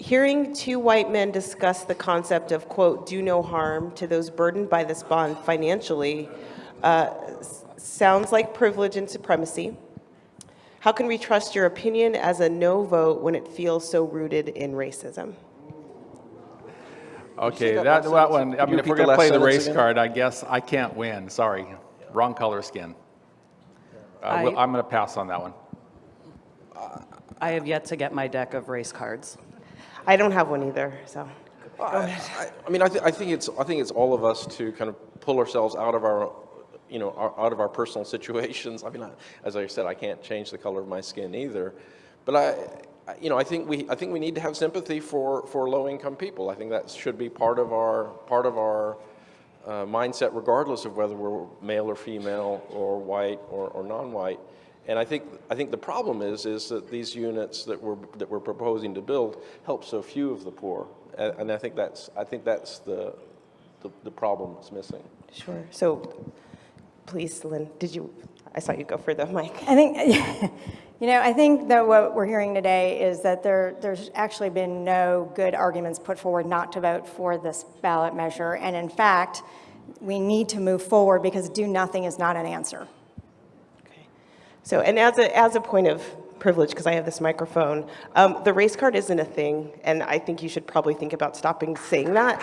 Hearing two white men discuss the concept of, quote, do no harm to those burdened by this bond financially uh, sounds like privilege and supremacy. How can we trust your opinion as a no vote when it feels so rooted in racism? Okay, that that, that one, I mean, if we're gonna play the race again? card, I guess I can't win, sorry. Wrong color skin. Uh, well, I'm gonna pass on that one. I have yet to get my deck of race cards. I don't have one either, so. I, I mean, I, th- I think it's I think it's all of us to kind of pull ourselves out of our, you know, our, out of our personal situations. I mean, I, as I said, I can't change the color of my skin either, but I, I- you know, I think we I think we need to have sympathy for for low income people. I think that should be part of our part of our uh, mindset, regardless of whether we're male or female or white or, or non-white. And I think I think the problem is is that these units that we're that we're proposing to build help so few of the poor, and, and I think that's I think that's the the, the problem that's missing. Sure. So, please, Lynn, did you, I saw you go for the mic. I think, you know, I think that what we're hearing today is that there, there's actually been no good arguments put forward not to vote for this ballot measure. And in fact, we need to move forward because do nothing is not an answer. Okay. So, and as a, as a point of privilege, because I have this microphone, um, the race card isn't a thing, and I think you should probably think about stopping saying that,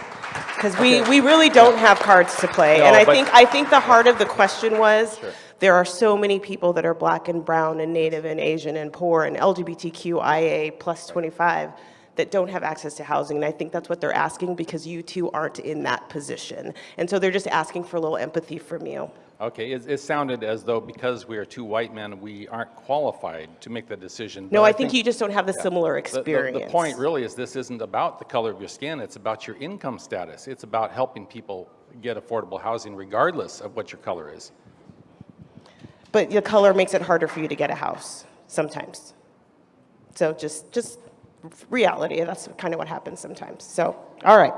because we, we really don't have cards to play. and I think, I think the heart of the question was, there are so many people that are black and brown and native and Asian and poor and LGBTQIA plus 25 that don't have access to housing. And I think that's what they're asking because you two aren't in that position. And so they're just asking for a little empathy from you. Okay, it, it sounded as though because we are two white men, we aren't qualified to make the decision. No, but I think you just don't have the similar The- the- experience. The point really is this isn't about the color of your skin, it's about your income status. It's about helping people get affordable housing regardless of what your color is. But the color makes it harder for you to get a house sometimes. So just, just reality, that's kind of what happens sometimes. So, all right.